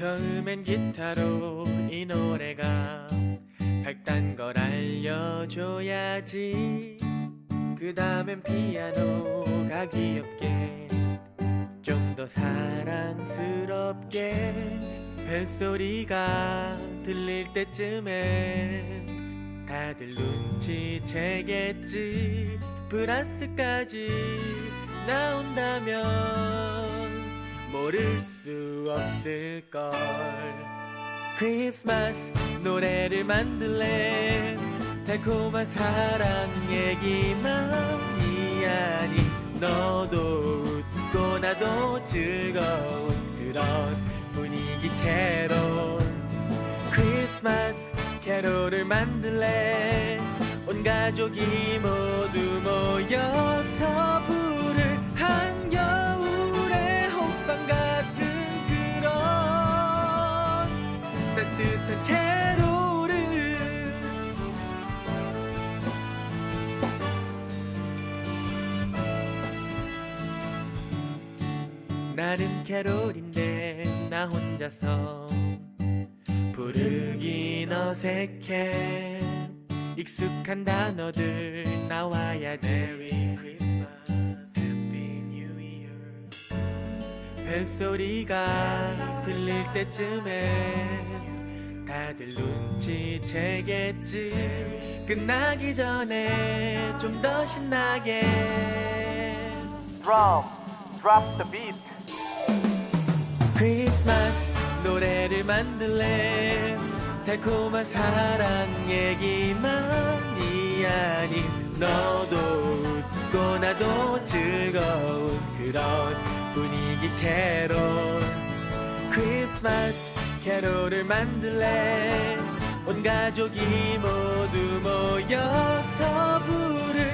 처음엔 기타로 이 노래가 밝단 걸 알려줘야지. 그 다음엔 피아노가 귀엽게 좀 더 사랑스럽게 벨소리가 들릴 때쯤에 다들 눈치채겠지. 브라스까지 나온다면 모를 수 없을걸. 크리스마스 노래를 만들래. 달콤한 사랑 얘기만이 아니 너도 웃고 나도 즐거운 그런 분위기 캐롤. 크리스마스 캐롤을 만들래. 온 가족이 모두 모여서 부를 한 따뜻한 캐롤을. 나는 캐롤인데 나 혼자서 부르긴 어색해. 익숙한 단어들 나와야지 벨소리가 들릴 때쯤에 다들 눈치채겠지. 끝나기 전에 좀 더 신나게. Drum, drop the beat. 크리스마스 노래를 만들래. 달콤한 사랑 얘기만이 아닌 너도 웃고 나도 즐거운 그런 분위기 캐롤. 크리스마스 캐롤을 만들래. 온 가족이 모두 모여서 부를